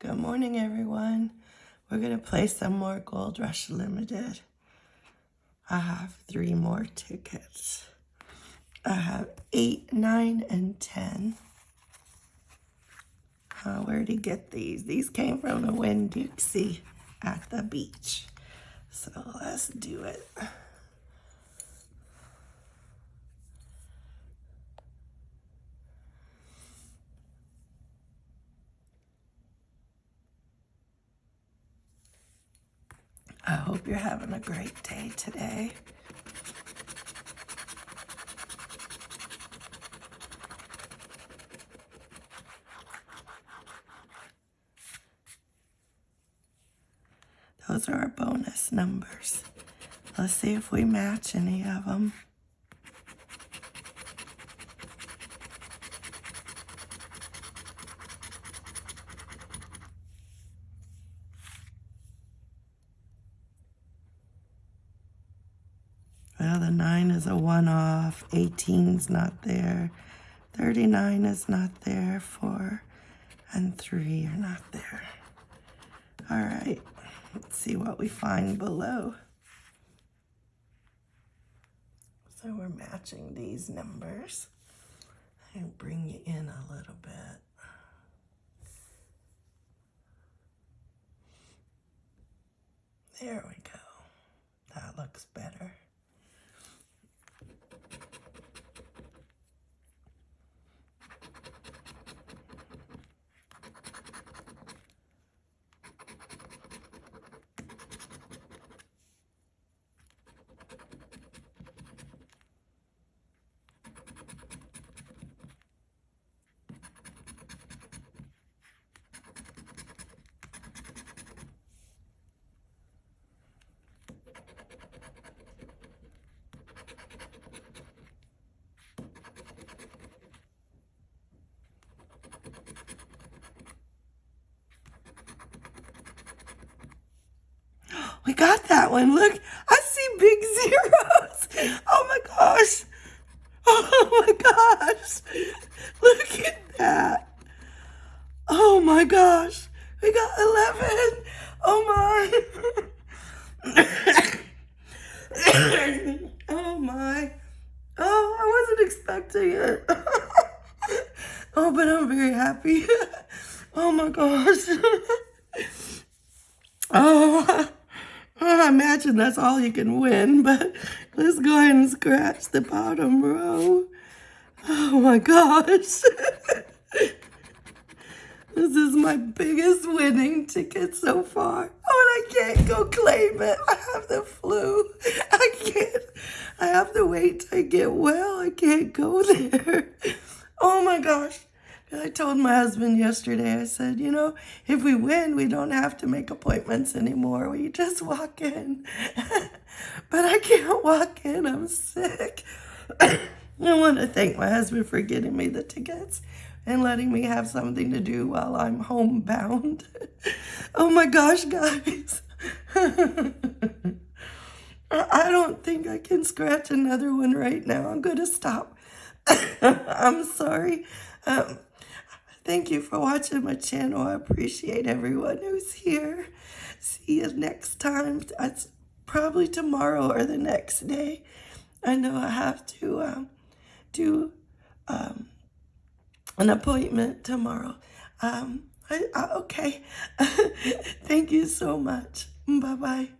Good morning, everyone. We're going to play some more Gold Rush Limited. I have three more tickets. I have 8, 9, and 10. Uh, where did he get these? These came from the Winn-Dixie at the beach. So let's do it. I hope you're having a great day today. Those are our bonus numbers. Let's see if we match any of them. The 9 is a one-off. 18's not there. 39 is not there. 4 and 3 are not there. All right, let's see what we find below. So we're matching these numbers. And bring you in a little bit. There we go. That looks better. We got that one. Look, I see big zeros. Oh my gosh. Oh my gosh. Look at that. Oh my gosh. We got 11. Oh my. oh my. Oh, I wasn't expecting it. oh, but I'm very happy. oh my gosh. oh. I imagine that's all you can win, but let's go ahead and scratch the bottom row. Oh my gosh. this is my biggest winning ticket so far. Oh, and I can't go claim it. I have the flu. I can't. I have to wait till I get well. I can't go there. Oh my gosh. I told my husband yesterday, I said, you know, if we win, we don't have to make appointments anymore. We just walk in. but I can't walk in. I'm sick. I want to thank my husband for getting me the tickets and letting me have something to do while I'm homebound. oh my gosh, guys. I don't think I can scratch another one right now. I'm going to stop. I'm sorry. Um, Thank you for watching my channel. I appreciate everyone who's here. See you next time. That's probably tomorrow or the next day. I know I have to um, do um, an appointment tomorrow. Um, I, I, okay. Thank you so much. Bye-bye.